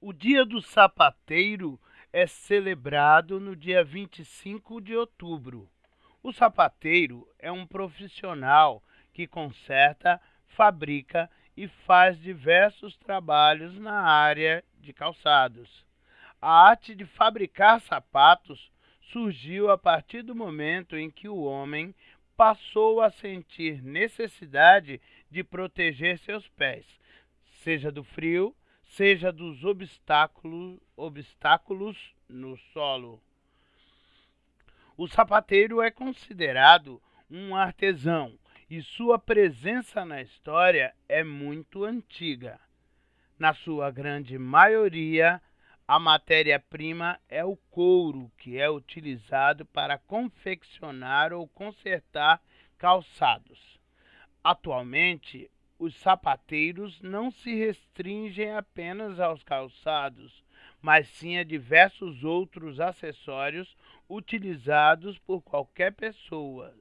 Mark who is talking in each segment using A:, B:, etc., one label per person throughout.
A: O Dia do Sapateiro é celebrado no dia 25 de outubro. O sapateiro é um profissional que conserta, fabrica e faz diversos trabalhos na área de calçados. A arte de fabricar sapatos surgiu a partir do momento em que o homem passou a sentir necessidade de proteger seus pés, seja do frio, seja dos obstáculos, obstáculos no solo. O sapateiro é considerado um artesão e sua presença na história é muito antiga. Na sua grande maioria, a matéria-prima é o couro, que é utilizado para confeccionar ou consertar calçados. Atualmente, os sapateiros não se restringem apenas aos calçados, mas sim a diversos outros acessórios utilizados por qualquer pessoa.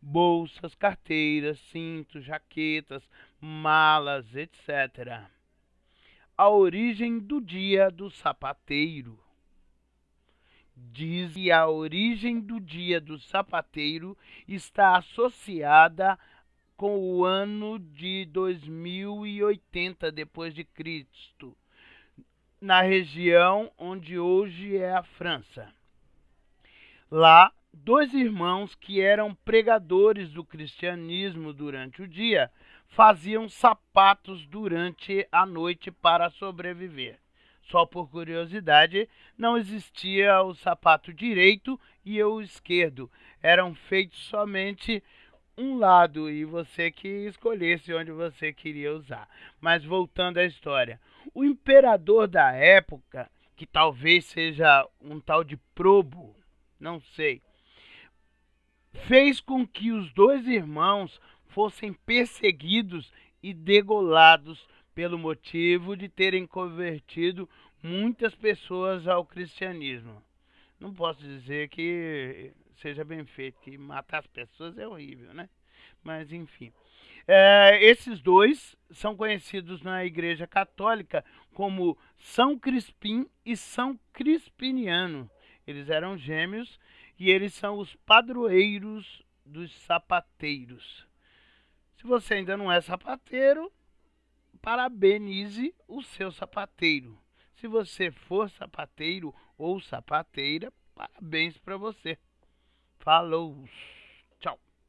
A: Bolsas, carteiras, cintos, jaquetas, malas, etc. A origem do dia do sapateiro. Diz que a origem do dia do sapateiro está associada com o ano de 2080 depois de Cristo, na região onde hoje é a França. Lá, dois irmãos que eram pregadores do cristianismo durante o dia faziam sapatos durante a noite para sobreviver. Só por curiosidade, não existia o sapato direito e o esquerdo. Eram feitos somente um lado e você que escolhesse onde você queria usar. Mas voltando à história, o imperador da época, que talvez seja um tal de Probo, não sei, fez com que os dois irmãos fossem perseguidos e degolados pelo motivo de terem convertido muitas pessoas ao cristianismo. Não posso dizer que seja bem feito, que matar as pessoas é horrível, né? Mas enfim. É, esses dois são conhecidos na Igreja Católica como São Crispim e São Crispiniano. Eles eram gêmeos e eles são os padroeiros dos sapateiros. Se você ainda não é sapateiro, parabenize o seu sapateiro. Se você for sapateiro ou sapateira, parabéns para você. Falou!